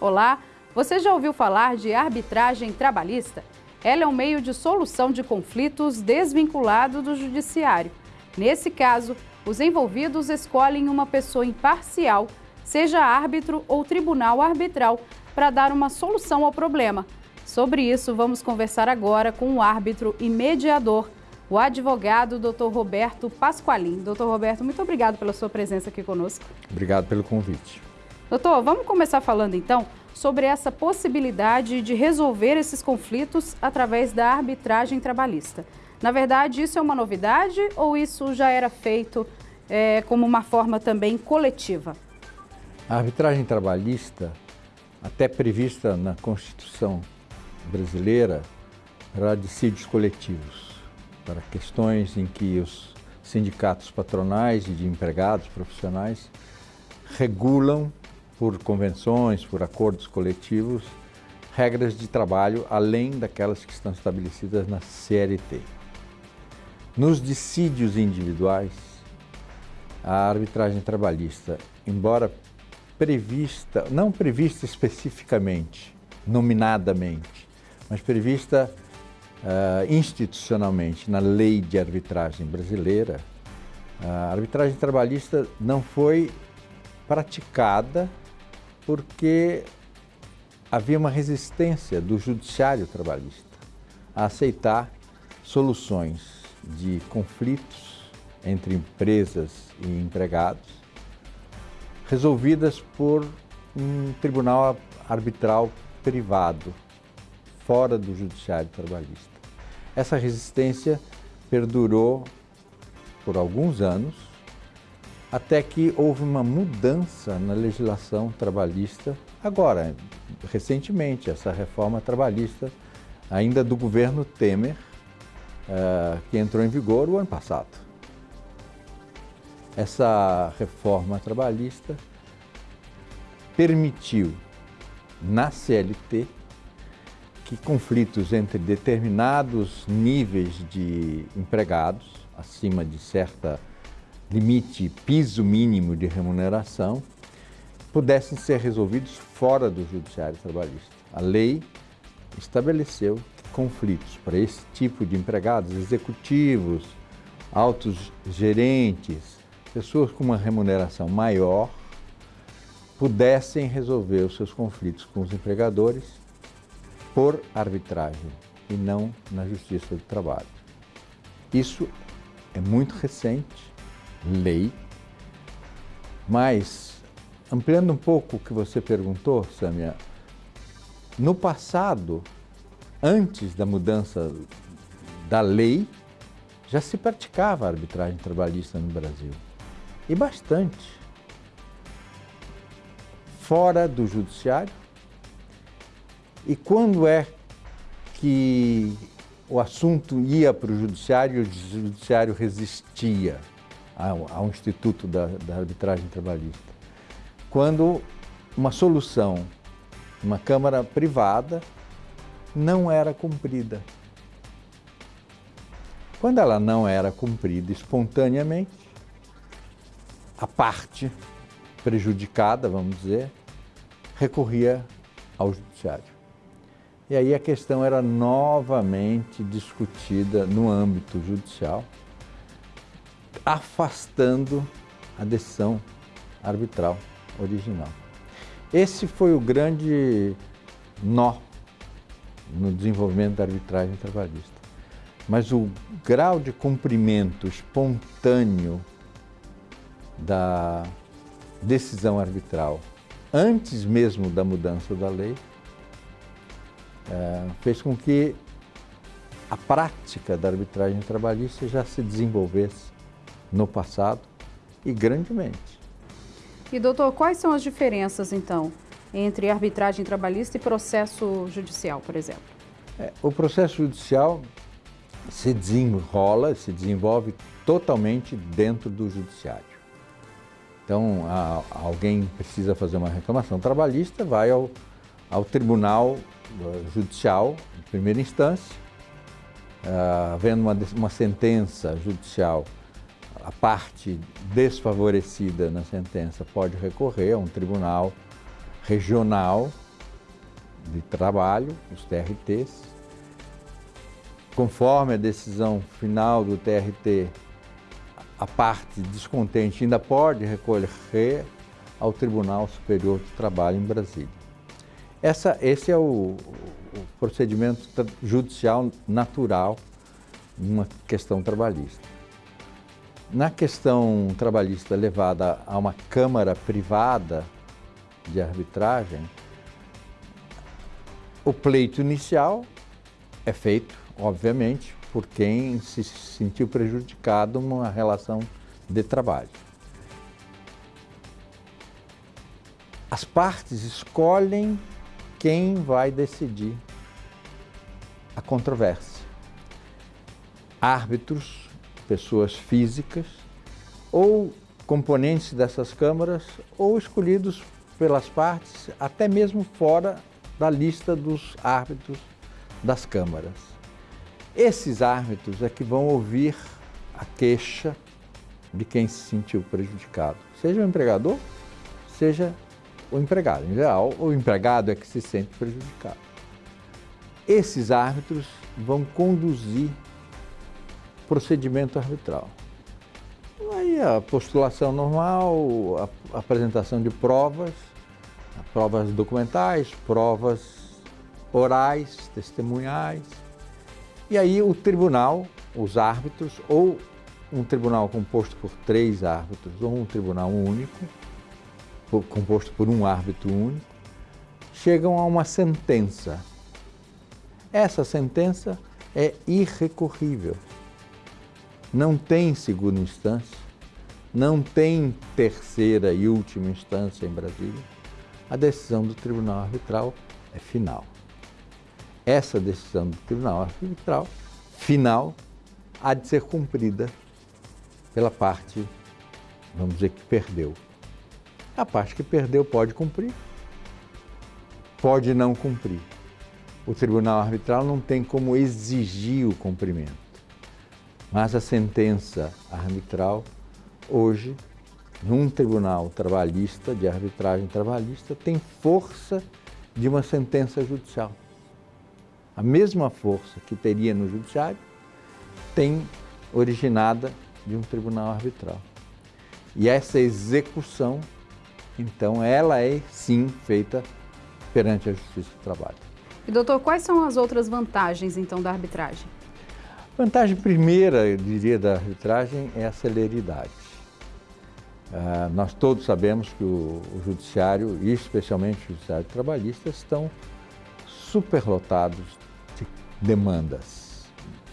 Olá, você já ouviu falar de arbitragem trabalhista? Ela é um meio de solução de conflitos desvinculado do judiciário. Nesse caso, os envolvidos escolhem uma pessoa imparcial, seja árbitro ou tribunal arbitral, para dar uma solução ao problema. Sobre isso, vamos conversar agora com o árbitro e mediador, o advogado Dr. Roberto Pasqualin. Doutor Roberto, muito obrigado pela sua presença aqui conosco. Obrigado pelo convite. Doutor, vamos começar falando então sobre essa possibilidade de resolver esses conflitos através da arbitragem trabalhista. Na verdade, isso é uma novidade ou isso já era feito é, como uma forma também coletiva? A arbitragem trabalhista, até prevista na Constituição brasileira, para dissídios coletivos, para questões em que os sindicatos patronais e de empregados profissionais regulam por convenções, por acordos coletivos, regras de trabalho além daquelas que estão estabelecidas na CLT. Nos dissídios individuais, a arbitragem trabalhista, embora prevista, não prevista especificamente, nominadamente, mas prevista uh, institucionalmente na lei de arbitragem brasileira, a arbitragem trabalhista não foi praticada porque havia uma resistência do judiciário trabalhista a aceitar soluções de conflitos entre empresas e empregados resolvidas por um tribunal arbitral privado, fora do judiciário trabalhista. Essa resistência perdurou por alguns anos até que houve uma mudança na legislação trabalhista, agora, recentemente, essa reforma trabalhista, ainda do governo Temer, uh, que entrou em vigor o ano passado. Essa reforma trabalhista permitiu, na CLT, que conflitos entre determinados níveis de empregados, acima de certa limite, piso mínimo de remuneração, pudessem ser resolvidos fora do judiciário trabalhista. A lei estabeleceu conflitos para esse tipo de empregados, executivos, altos gerentes, pessoas com uma remuneração maior, pudessem resolver os seus conflitos com os empregadores por arbitragem e não na Justiça do Trabalho. Isso é muito recente, lei. Mas, ampliando um pouco o que você perguntou, Samia, no passado, antes da mudança da lei, já se praticava a arbitragem trabalhista no Brasil. E bastante. Fora do judiciário. E quando é que o assunto ia para o judiciário e o judiciário resistia? Ao, ao Instituto da, da Arbitragem Trabalhista. Quando uma solução, uma Câmara privada, não era cumprida. Quando ela não era cumprida espontaneamente, a parte prejudicada, vamos dizer, recorria ao judiciário. E aí a questão era novamente discutida no âmbito judicial, afastando a decisão arbitral original. Esse foi o grande nó no desenvolvimento da arbitragem trabalhista. Mas o grau de cumprimento espontâneo da decisão arbitral, antes mesmo da mudança da lei, é, fez com que a prática da arbitragem trabalhista já se desenvolvesse no passado e grandemente. E doutor, quais são as diferenças então entre arbitragem trabalhista e processo judicial, por exemplo? É, o processo judicial se desenrola, se desenvolve totalmente dentro do judiciário. Então, a, alguém precisa fazer uma reclamação trabalhista, vai ao, ao tribunal uh, judicial de primeira instância, uh, havendo uma, uma sentença judicial a parte desfavorecida na sentença pode recorrer a um tribunal regional de trabalho, os TRTs. Conforme a decisão final do TRT, a parte descontente ainda pode recorrer ao Tribunal Superior do Trabalho em Brasília. Essa, esse é o, o procedimento judicial natural numa questão trabalhista. Na questão trabalhista levada a uma Câmara privada de arbitragem, o pleito inicial é feito, obviamente, por quem se sentiu prejudicado numa relação de trabalho. As partes escolhem quem vai decidir a controvérsia. Árbitros, pessoas físicas ou componentes dessas câmaras ou escolhidos pelas partes, até mesmo fora da lista dos árbitros das câmaras. Esses árbitros é que vão ouvir a queixa de quem se sentiu prejudicado, seja o empregador, seja o empregado. Em geral, o empregado é que se sente prejudicado. Esses árbitros vão conduzir procedimento arbitral. Aí a postulação normal, a apresentação de provas, provas documentais, provas orais, testemunhais. E aí o tribunal, os árbitros, ou um tribunal composto por três árbitros, ou um tribunal único, composto por um árbitro único, chegam a uma sentença. Essa sentença é irrecorrível. Não tem segunda instância, não tem terceira e última instância em Brasília. A decisão do Tribunal Arbitral é final. Essa decisão do Tribunal Arbitral, final, há de ser cumprida pela parte, vamos dizer, que perdeu. A parte que perdeu pode cumprir, pode não cumprir. O tribunal arbitral não tem como exigir o cumprimento. Mas a sentença arbitral, hoje, num tribunal trabalhista, de arbitragem trabalhista, tem força de uma sentença judicial. A mesma força que teria no judiciário tem originada de um tribunal arbitral. E essa execução então, ela é sim feita perante a Justiça do Trabalho. E doutor, quais são as outras vantagens então da arbitragem? Vantagem primeira, eu diria, da arbitragem é a celeridade. Ah, nós todos sabemos que o, o Judiciário, e especialmente o Judiciário Trabalhista, estão superlotados de demandas,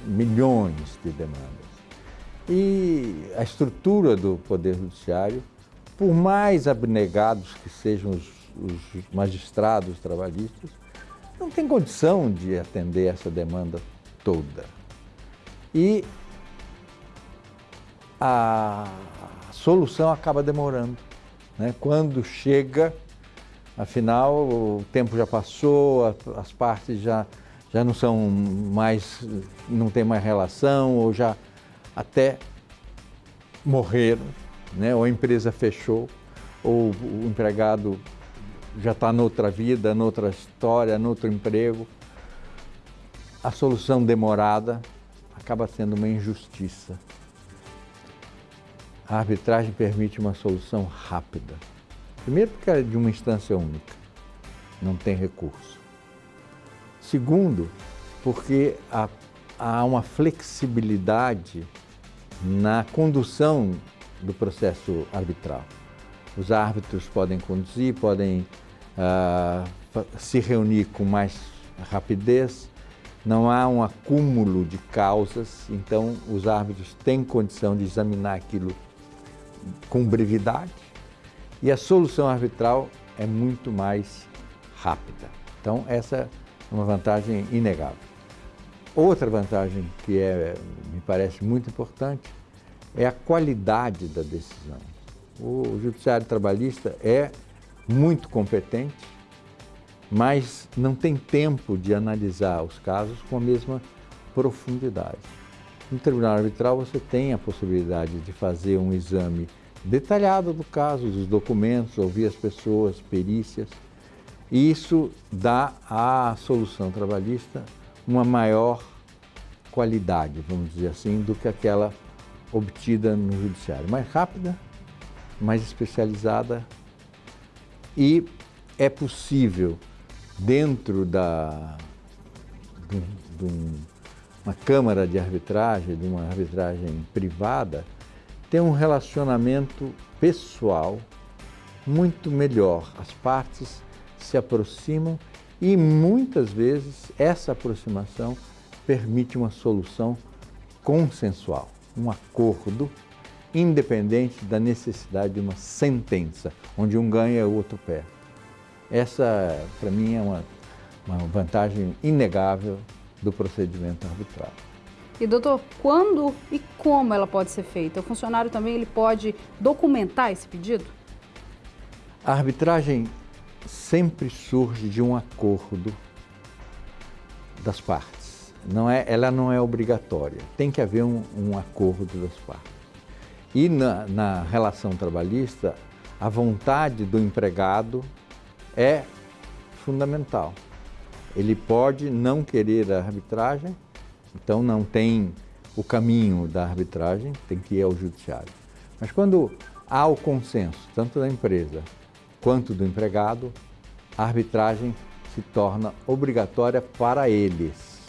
milhões de demandas. E a estrutura do Poder Judiciário por mais abnegados que sejam os, os magistrados trabalhistas, não tem condição de atender essa demanda toda. E a solução acaba demorando. Né? Quando chega, afinal, o tempo já passou, as partes já, já não são mais, não tem mais relação, ou já até morreram né? ou a empresa fechou, ou o empregado já está noutra vida, noutra história, noutro emprego. A solução demorada acaba sendo uma injustiça. A arbitragem permite uma solução rápida. Primeiro, porque é de uma instância única, não tem recurso. Segundo, porque há, há uma flexibilidade na condução do processo arbitral. Os árbitros podem conduzir, podem uh, se reunir com mais rapidez, não há um acúmulo de causas, então os árbitros têm condição de examinar aquilo com brevidade e a solução arbitral é muito mais rápida. Então essa é uma vantagem inegável. Outra vantagem que é, me parece muito importante é a qualidade da decisão. O judiciário trabalhista é muito competente, mas não tem tempo de analisar os casos com a mesma profundidade. No tribunal arbitral você tem a possibilidade de fazer um exame detalhado do caso, dos documentos, ouvir as pessoas, perícias, E isso dá à solução trabalhista uma maior qualidade, vamos dizer assim, do que aquela obtida no judiciário. Mais rápida, mais especializada e é possível, dentro da, de, de uma câmara de arbitragem, de uma arbitragem privada, ter um relacionamento pessoal muito melhor. As partes se aproximam e muitas vezes essa aproximação permite uma solução consensual, um acordo independente da necessidade de uma sentença, onde um ganha e o outro perde. Essa, para mim, é uma, uma vantagem inegável do procedimento arbitral. E doutor, quando e como ela pode ser feita? O funcionário também ele pode documentar esse pedido? A arbitragem sempre surge de um acordo das partes. Não é, ela não é obrigatória, tem que haver um, um acordo das partes. E na, na relação trabalhista, a vontade do empregado é fundamental. Ele pode não querer a arbitragem, então não tem o caminho da arbitragem, tem que ir ao judiciário. Mas quando há o consenso, tanto da empresa quanto do empregado, a arbitragem se torna obrigatória para eles.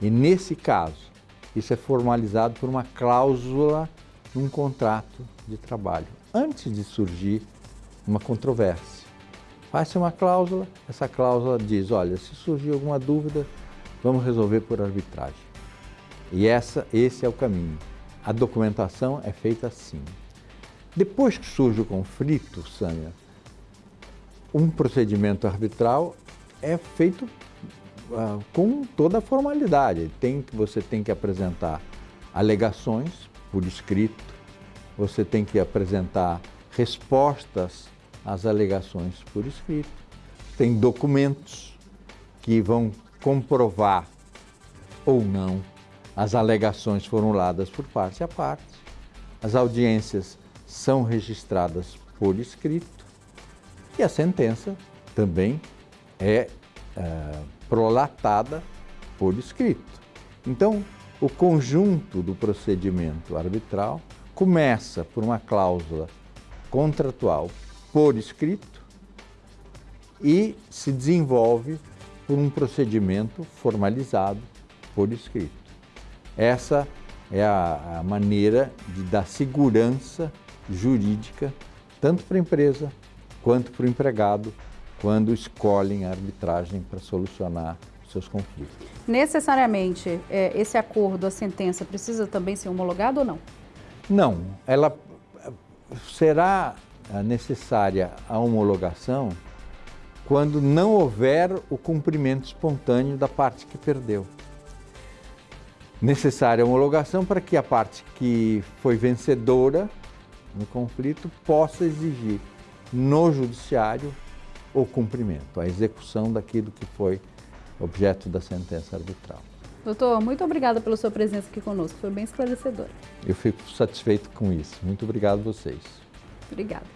E nesse caso, isso é formalizado por uma cláusula num contrato de trabalho, antes de surgir uma controvérsia. Faz-se uma cláusula, essa cláusula diz, olha, se surgir alguma dúvida, vamos resolver por arbitragem. E essa, esse é o caminho. A documentação é feita assim. Depois que surge o conflito, Sânia, um procedimento arbitral é feito uh, com toda a formalidade. Tem, você tem que apresentar alegações por escrito, você tem que apresentar respostas às alegações por escrito, tem documentos que vão comprovar ou não as alegações formuladas por parte a parte. As audiências são registradas por escrito e a sentença também é, é prolatada por escrito. Então, o conjunto do procedimento arbitral começa por uma cláusula contratual por escrito e se desenvolve por um procedimento formalizado por escrito. Essa é a, a maneira de dar segurança jurídica tanto para a empresa quanto para o empregado quando escolhem a arbitragem para solucionar seus conflitos. Necessariamente, é, esse acordo, a sentença, precisa também ser homologado ou não? Não, ela será necessária a homologação quando não houver o cumprimento espontâneo da parte que perdeu. Necessária a homologação para que a parte que foi vencedora no conflito possa exigir no judiciário o cumprimento, a execução daquilo que foi objeto da sentença arbitral. Doutor, muito obrigada pela sua presença aqui conosco, foi bem esclarecedora. Eu fico satisfeito com isso. Muito obrigado a vocês. Obrigada.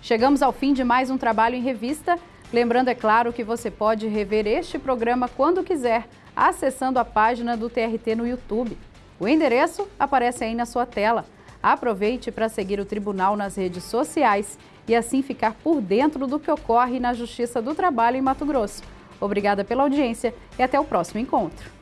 Chegamos ao fim de mais um trabalho em revista. Lembrando, é claro, que você pode rever este programa quando quiser, acessando a página do TRT no YouTube. O endereço aparece aí na sua tela. Aproveite para seguir o Tribunal nas redes sociais e assim ficar por dentro do que ocorre na Justiça do Trabalho em Mato Grosso. Obrigada pela audiência e até o próximo encontro.